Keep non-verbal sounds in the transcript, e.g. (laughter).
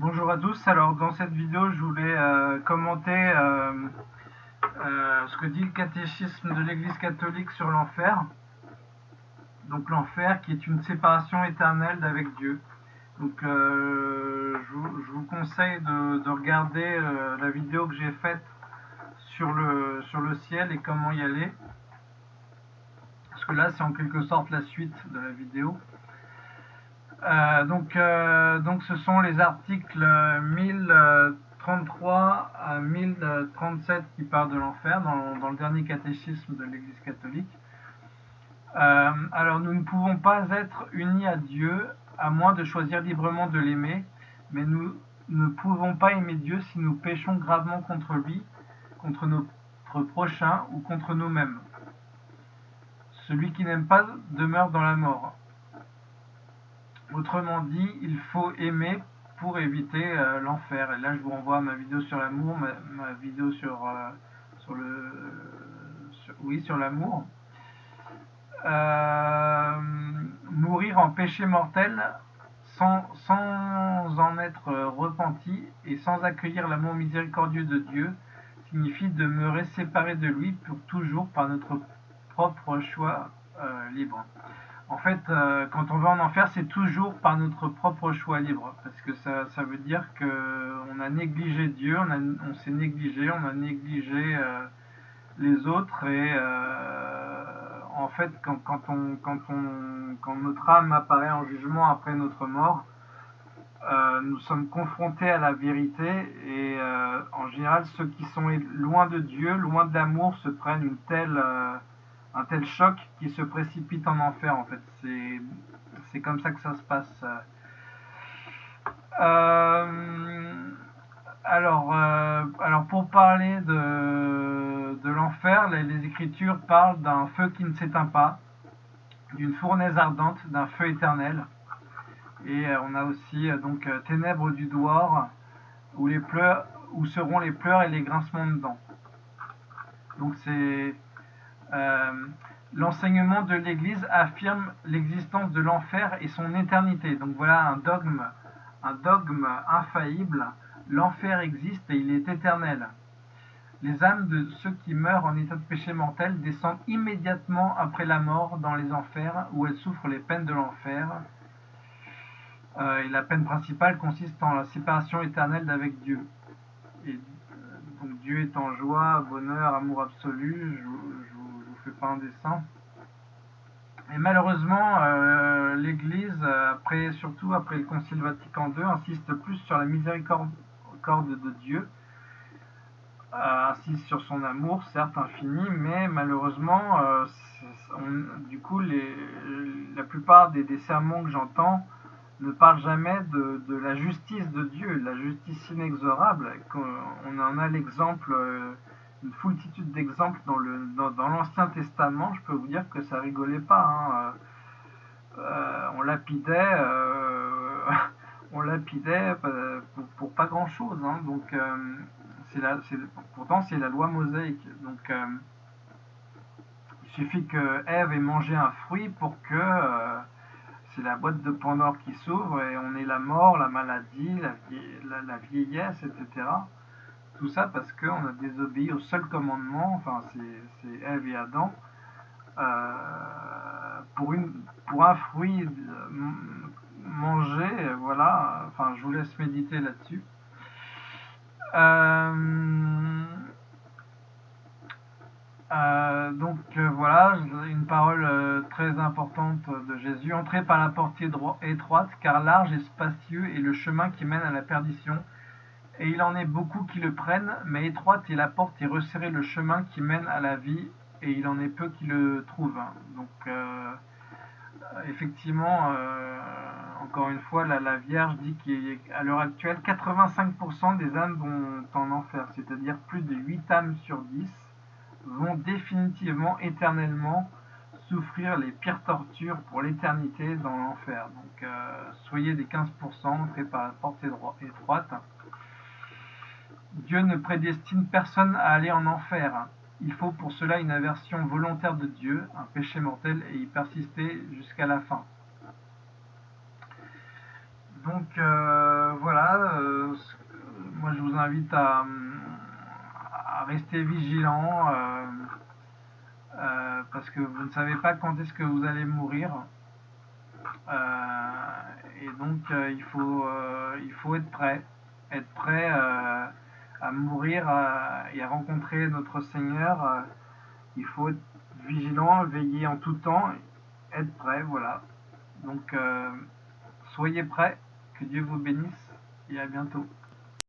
Bonjour à tous, alors dans cette vidéo je voulais euh, commenter euh, euh, ce que dit le catéchisme de l'église catholique sur l'enfer. Donc l'enfer qui est une séparation éternelle d'avec Dieu. Donc je vous, conseille de, de regarder la vidéo que j'ai faite sur le, sur le ciel et comment y aller. Parce que là c'est en quelque sorte la suite de la vidéo. Euh, donc, euh, donc ce sont les articles 1033 à 1037 qui parlent de l'enfer dans, dans, le dernier catéchisme de l'Église catholique. Euh, alors nous ne pouvons pas être unis à Dieu à moins de choisir librement de l'aimer, mais nous ne pouvons pas aimer Dieu si nous péchons gravement contre lui, contre notre prochain ou contre nous-mêmes. Celui qui n'aime pas demeure dans la mort. Autrement dit, il faut aimer pour éviter euh, l'enfer. Et là, je vous renvoie à ma vidéo sur l'amour, ma, vidéo sur, euh, sur le, oui, sur l'amour. Euh, mourir en péché mortel sans, sans en être repenti et sans accueillir l'amour miséricordieux de Dieu signifie demeurer séparé de lui pour toujours par notre propre choix libre. En fait, euh, quand on va en enfer, c'est toujours par notre propre choix libre. Parce que ça, ça veut dire qu'on a négligé Dieu, on, s'est négligé, on a négligé euh, les autres. Et euh, en fait, quand, on, on, quand notre âme apparaît en jugement après notre mort, nous sommes confrontés à la vérité. Et en général, ceux qui sont loin de Dieu, loin de l'amour, se prennent une telle un tel choc qui se précipite en enfer en fait. C'est comme ça que ça se passe. Euh, alors, euh, alors pour parler de, l'enfer, les, Écritures parlent d'un feu qui ne s'éteint pas, d'une fournaise ardente, d'un feu éternel. Et euh, on a aussi donc ténèbres du doigt où les pleurs, où seront les pleurs et les grincements de dents. Donc c'est l'enseignement de l'Église affirme l'existence de l'enfer et son éternité. Donc voilà un dogme, un dogme infaillible. L'enfer existe et il est éternel. Les âmes de ceux qui meurent en état de péché mortel descendent immédiatement après la mort dans les enfers où elles souffrent les peines de l'enfer. Euh, et la peine principale consiste en la séparation éternelle d'avec Dieu. Et, euh, donc Dieu est en joie, bonheur, amour absolu. Pas dessin. Et malheureusement, euh, l'Église, après, surtout après le Concile Vatican II, insiste plus sur la miséricorde de Dieu, euh, insiste sur son amour, certes infini, mais malheureusement, euh, du coup, les, la plupart des, sermons que j'entends ne parlent jamais de, de, la justice de Dieu, la justice inexorable. On en a l'exemple une foultitude d'exemples dans le dans, l'Ancien Testament, je peux vous dire que ça rigolait pas. Hein. Euh, on lapidait, euh, (laughs) on lapidait pour, pas grand chose. Hein. Donc euh, c'est la, pourtant c'est la loi mosaïque. Donc il suffit que Ève ait mangé un fruit pour que c'est la boîte de Pandore qui s'ouvre et on ait la mort, la maladie, la, la vieillesse, etc. Tout ça parce qu'on a désobéi au seul commandement, enfin c'est Ève et Adam, euh, pour, une, pour un fruit euh, mangé, voilà, enfin je vous laisse méditer là-dessus. Euh, donc voilà, une parole très importante de Jésus. Entrez par la porte étroite, car large et spacieux est le chemin qui mène à la perdition, et il en est beaucoup qui le prennent, mais étroite est la porte et resserré le chemin qui mène à la vie, et il en est peu qui le trouvent. Donc, euh, effectivement, euh, encore une fois, la, Vierge dit qu'à l'heure actuelle, 85% des âmes vont en enfer, c'est-à-dire plus de 8 âmes sur 10 vont définitivement, éternellement, souffrir les pires tortures pour l'éternité dans l'enfer. Donc, euh, soyez des 15%, entrez par la porte étroite. Dieu ne prédestine personne à aller en enfer. Il faut pour cela une aversion volontaire de Dieu, un péché mortel, et y persister jusqu'à la fin. Donc, euh, voilà, euh, moi je vous invite à, rester vigilant euh, parce que vous ne savez pas quand est-ce que vous allez mourir. Et donc il, faut, il faut être prêt, être prêt à mourir euh, et à rencontrer notre Seigneur. euh, il faut être vigilant, veiller en tout temps, être prêt, voilà. Donc euh, soyez prêts, que Dieu vous bénisse et à bientôt.